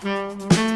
Música